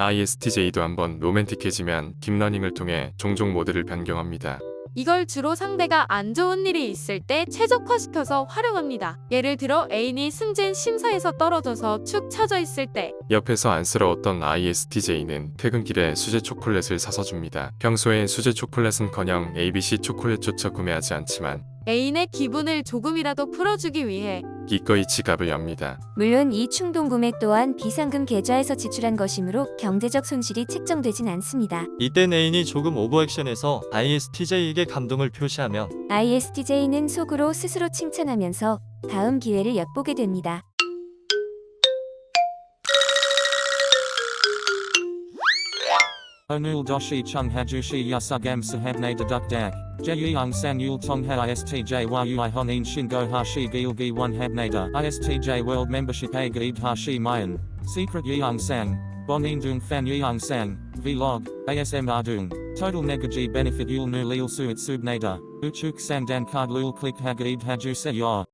ISTJ도 한번 로맨틱해지면 딥러닝을 통해 종종 모드를 변경합니다. 이걸 주로 상대가 안 좋은 일이 있을 때 최적화시켜서 활용합니다. 예를 들어 애인이 승진 심사에서 떨어져서 축 처져 있을 때 옆에서 안쓰러웠던 ISTJ는 퇴근길에 수제 초콜릿을 사서 줍니다. 평소에 수제 초콜릿은커녕 ABC 초콜릿조차 구매하지 않지만 애인의 기분을 조금이라도 풀어주기 위해 기꺼이 지갑을 엽니다. 물론 이 충동 구매 또한 비상금 계좌에서 지출한 것이므로 경제적 손실이 책정되진 않습니다. 이때 애인이 조금 오버액션해서 ISTJ에게 감동을 표시하면 ISTJ는 속으로 스스로 칭찬하면서 다음 기회를 엿보게 됩니다. Onul doshi chung hajushi yasugam sahabne deduk dak. Jeyung sang yul tong ha istj yui honin shingo hashi gilgi one habnada. Istj world membership a gaid hashi mayan. Secret yeung sang. Bonin dung fan yeung sang. Vlog. ASM ardung. Total negaji benefit yul nu lil suit. Uchuk sang dan card lul click hagaid haju se yor.